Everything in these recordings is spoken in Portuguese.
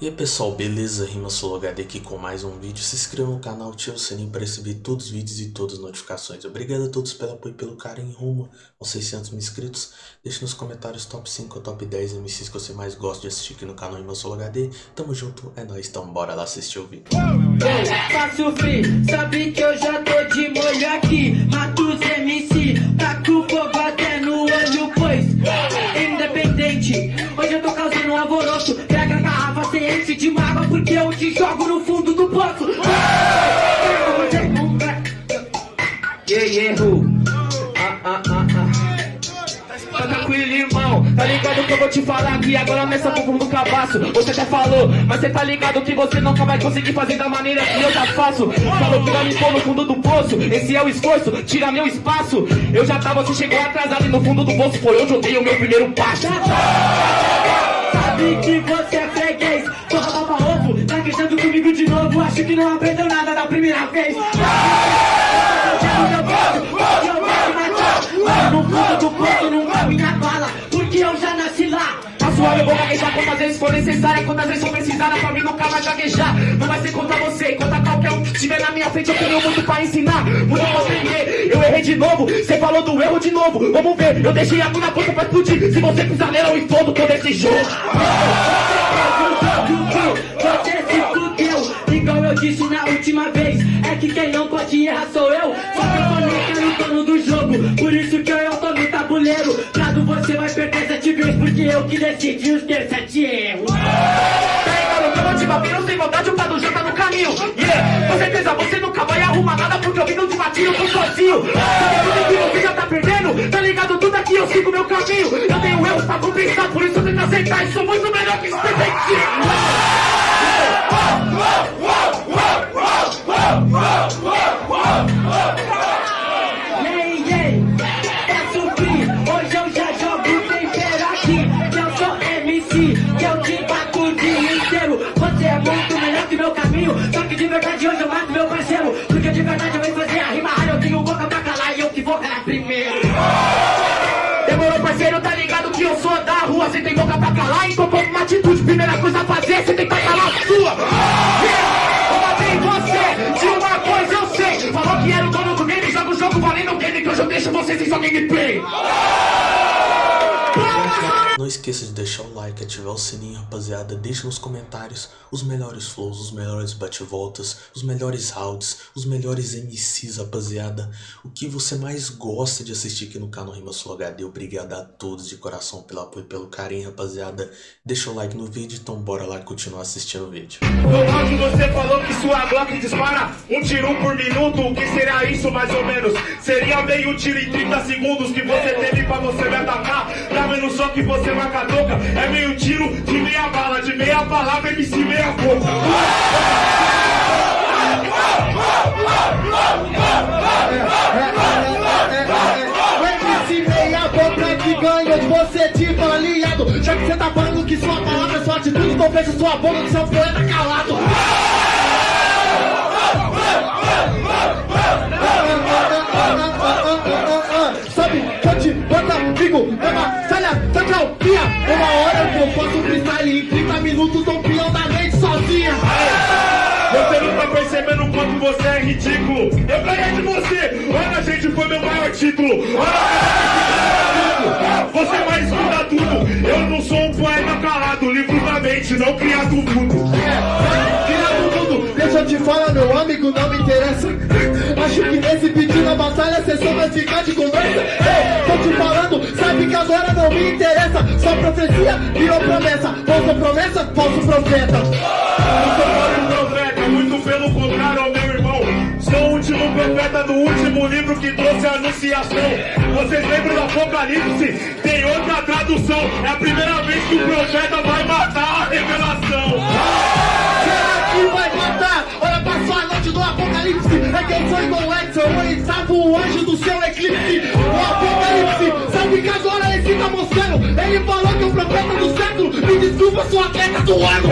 E aí pessoal, beleza? RimaSoloHD aqui com mais um vídeo. Se inscreva no canal, ative o sininho para receber todos os vídeos e todas as notificações. Obrigado a todos pelo apoio e pelo carinho rumo aos 600 mil inscritos. Deixe nos comentários top 5 ou top 10 MCs que você mais gosta de assistir aqui no canal RimaSoloHD. Tamo junto, é nóis, então bora lá assistir o vídeo. Sabe que eu já tô de molho aqui Mato tá ligado que eu vou te falar aqui agora nessa bumbum do cabaço. Você até falou, mas cê tá ligado que você nunca vai conseguir fazer da maneira que eu já faço. Falou que vai me pôr no fundo do poço, esse é o esforço, tira meu espaço. Eu já tava, você chegou atrasado e no fundo do poço foi onde eu dei o meu primeiro passo. Sabe que você é freguês, porra baba ovo, tá queixando comigo de novo. Acho que não aprendeu nada da primeira vez gaguejar quantas vezes for necessária Quantas vezes for precisar, pra mim nunca vai gaguejar. Não vai ser contra você, contra qualquer um que na minha frente Eu tenho muito pra ensinar, muito pra aprender. Eu errei de novo, você falou do erro de novo. Vamos ver, eu deixei a na ponta pra explodir. Se você pisar nela eu explodo todo esse jogo. Você se fudeu, igual eu disse na última vez É que quem não pode errar sou eu. Só que eu falei Porque eu que decidi os ter sete erros. Pega no cama de babino sem vontade O Prado já tá no caminho. Yeah, com certeza você nunca vai arrumar nada Porque eu vim de batinho, eu tô sozinho. Sabe tudo que você já tá perdendo Tá ligado? Tudo aqui, eu sigo meu caminho. Eu tenho erros pra compensar Por isso eu tento aceitar. E sou muito melhor que esse Yay, Que eu te dia inteiro. Você é muito melhor que meu caminho. Só que de verdade hoje eu mato meu parceiro. Porque de verdade eu venho fazer a rima rara. Eu tenho boca pra calar e eu que vou calar primeiro. Demorou parceiro, tá ligado que eu sou da rua. Você tem boca pra calar, então toma uma atitude. Primeira coisa a fazer, você tem que calar a sua. Eu matei você, de uma coisa eu sei. Falou que era o dono do game, joga o jogo valendo o game Que hoje eu deixo você sem sua gameplay Não esqueça de deixar o like, ativar o sininho, rapaziada. Deixe nos comentários os melhores flows, os melhores bate-voltas, os melhores rounds, os melhores MCs, rapaziada. O que você mais gosta de assistir aqui no canal Rima Sul HD. Obrigado a todos de coração pelo apoio e pelo carinho, rapaziada. Deixa o like no vídeo, então bora lá continuar assistindo o vídeo. No áudio você falou que sua Glock dispara um tiro por minuto. O que será isso mais ou menos? Seria meio tiro em 30 segundos que você teve pra você me atacar. Tá vendo só que você marca a toca? É meio tiro de meia bala, de meia palavra, MC meia boca. MC meia boca que ganhou de você tipo aliado Já que você tá falando que sua palavra é sua atitude Então fecha sua boca que seu poeta calado Sabe Uma hora eu um freestyle em 30 minutos Tô peão da mente sozinha Você não tá percebendo o quanto você é ridículo. Eu ganhei de você. Olha, gente, foi meu maior título. Olha, você vai escutar tudo. Eu não sou um poeta calado, livro da mente, não criado mundo. Criado tudo, deixa eu te falar, meu amigo, não me interessa. Acho que nesse pedido na batalha cê só vai ficar de conversa. Não me interessa. Só profecia virou promessa. Falsa promessa, falso profeta. Não sou profeta, muito pelo contrário, meu irmão. Sou o último profeta do último livro que trouxe a anunciação. Vocês lembram do Apocalipse? Tem outra tradução. É a primeira vez que o profeta vai matar a revelação. Será que vai? Noite do apocalipse É que eu sou igual Edson Eu estava o anjo do seu eclipse O apocalipse Sabe que agora esse tá mostrando Ele falou que o profeta do século Me desculpa, sou atleta do ano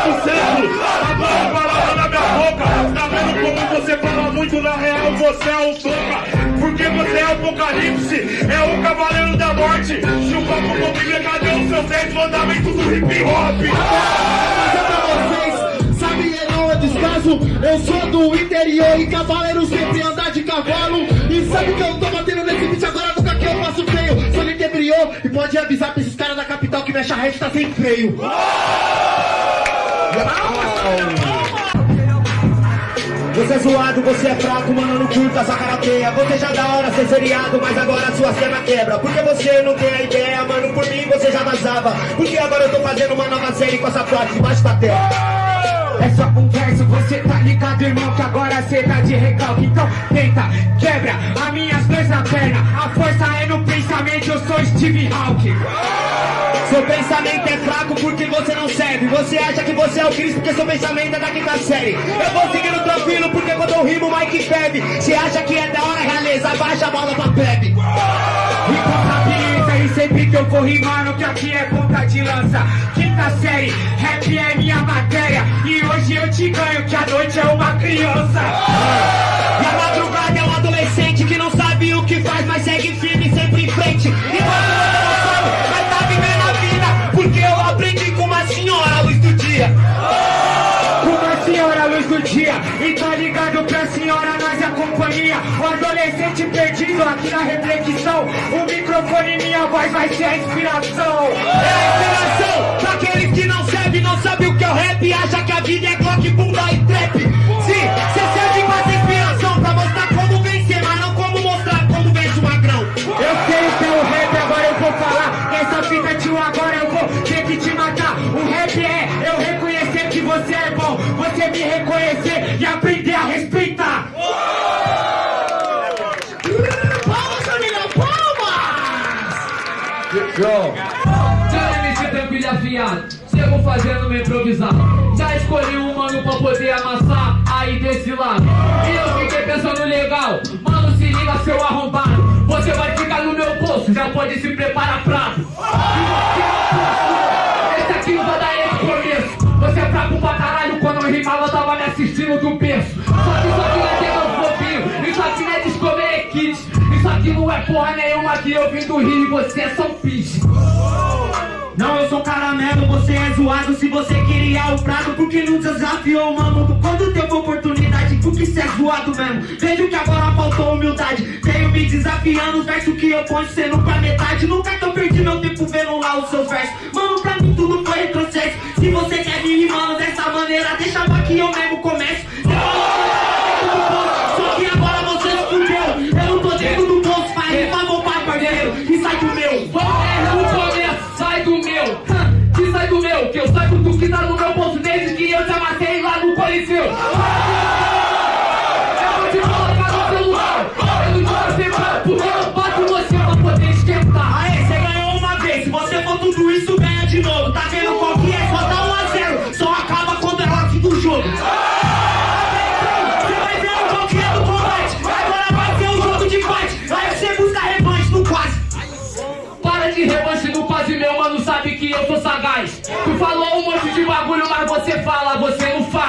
do século. Agora a palavra na minha boca. Tá vendo como você fala muito na real você é o boca. Porque você é o apocalipse, é o cavaleiro da morte. Chupa com Bíblia, cadê os seus 10 mandamentos do hip hop? Eu sou do interior e cavaleiro sempre andar de cavalo. E sabe que eu tô batendo nesse beat agora? Nunca que eu faço feio Sou interior e pode avisar pra esses caras da capital que minha charrete tá sem freio. Você é zoado, você é fraco, mano, não curta essa karateia. Você já da hora ser seriado, mas agora sua cena quebra. Porque você não tem a ideia, mano, por mim você já vazava. Porque agora eu tô fazendo uma nova série com essa frase debaixo da terra é só conversa, você tá ligado, irmão, que agora cê tá de recalque. Então tenta, quebra as minhas duas na perna. A força é no pensamento, eu sou Steve Hawking. Seu pensamento é fraco porque você não serve. Você acha que você é o Cristo porque seu pensamento é da quinta série. Eu vou seguindo tranquilo porque quando eu rimo, Mike bebe. Você acha que é da hora, realeza? Abaixa a bola pra bebe. Vou rimando, que aqui é ponta de lança. Quinta série, rap é minha matéria. E hoje eu te ganho, que a noite é uma criança. E a madrugada é um adolescente que não sabe o que faz, mas segue firme sempre em frente. E quando você não sabe, vai tá vivendo a vida. Porque eu aprendi com uma senhora à luz do dia. Senhora luz do dia. E tá ligado pra senhora, nós é companhia. O adolescente perdido aqui na reflexão. O microfone minha voz vai ser a inspiração. É a inspiração pra aqueles que não servem, não sabem o que é o rap. Acha que a vida é Glock, bunda e trap. Sim, cê serve pra inspiração, pra mostrar como vencer, mas não como mostrar como vence o magrão. Eu sei que é o rap, agora eu vou falar. Essa fita, tio, agora eu vou ter que te matar. O rap é eu reconhecer que você é bom. Você me reconhecer e aprender Já MC Tranquilha afiado, chego fazendo meu improvisado. Já escolhi um mano pra poder amassar aí desse lado. E eu fiquei pensando legal, mano, se liga seu arrombado. Você vai ficar no meu bolso, já pode se preparar prato. Esse aqui não vai dar esse começo. Você é fraco pra caralho, quando eu rimava tava me assistindo do berço. Só que isso Aqui não é porra nenhuma que eu vim do Rio e você é São Peixe. Não, eu sou caramelo, você é zoado Se você queria o prato, porque não desafiou, mano. Quando teve oportunidade, porque cê é zoado mesmo. Vejo que agora faltou humildade. Tenho me desafiando, os versos que eu ponho Cê nunca metade, nunca tô perdi meu tempo vendo lá os seus versos. Mano, pra mim tudo foi retrocesso. Se você quer me rimando dessa maneira Deixa que eu mesmo começo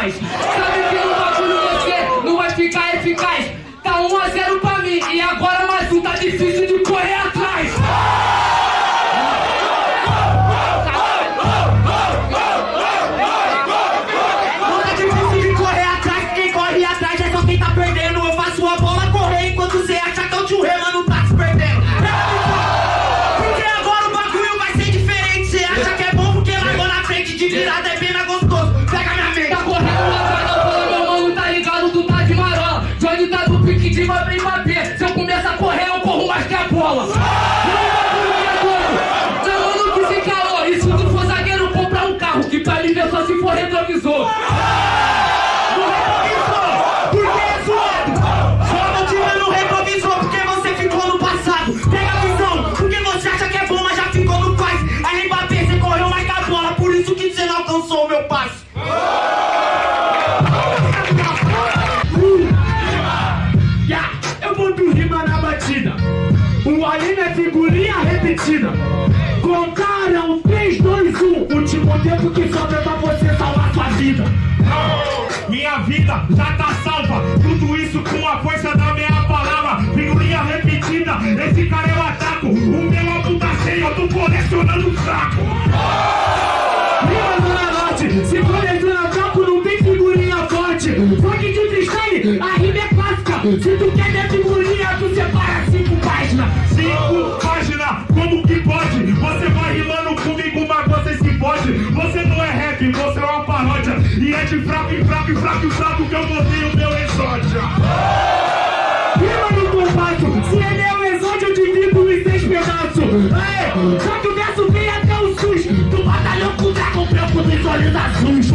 você Do pique de Mbappé e Mbappé. Se eu começar a correr, eu corro mais que a bola. Esse cara eu ataco. O meu álbum tá cheio, eu tô colecionando saco. Rima Zona Norte, se coleciona campo, não tem figurinha forte. Funk de freestyle, a rima é clássica. Se tu quer ver figurinha, tu separa cinco páginas. Cinco páginas, como que pode? Você vai rimando comigo, mas você se pode. Você não é rap, você é uma paródia. E é de fraco em fraco e fraco e fraco que eu botei o meu exódia. Aê, só que o verso vem até o SUS. Tu batalhou com o dragão branco dos olhos azuis.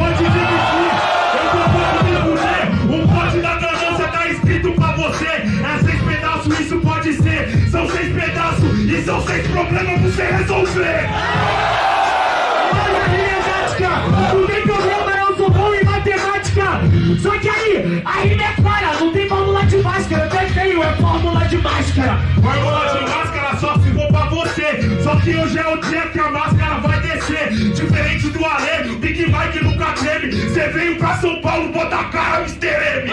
Pra você. Só que hoje é o dia que a máscara vai descer. Diferente do Alê, Big Mike nunca teve. Cê veio pra São Paulo, bota a cara, Mr. M.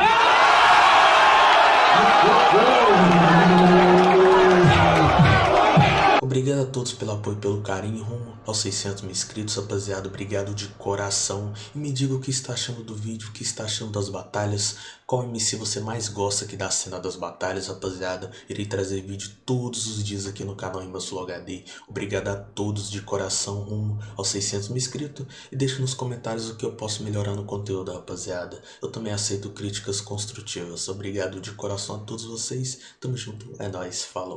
Obrigado a todos pelo apoio e pelo carinho rumo aos 600 mil inscritos, rapaziada. Obrigado de coração. E me diga o que está achando do vídeo, o que está achando das batalhas. Qual MC você mais gosta aqui da cena das batalhas, rapaziada. Irei trazer vídeo todos os dias aqui no canal Imbassulo HD. Obrigado a todos de coração rumo aos 600 mil inscritos. E deixe nos comentários o que eu posso melhorar no conteúdo, rapaziada. Eu também aceito críticas construtivas. Obrigado de coração a todos vocês. Tamo junto. É nóis. Falou.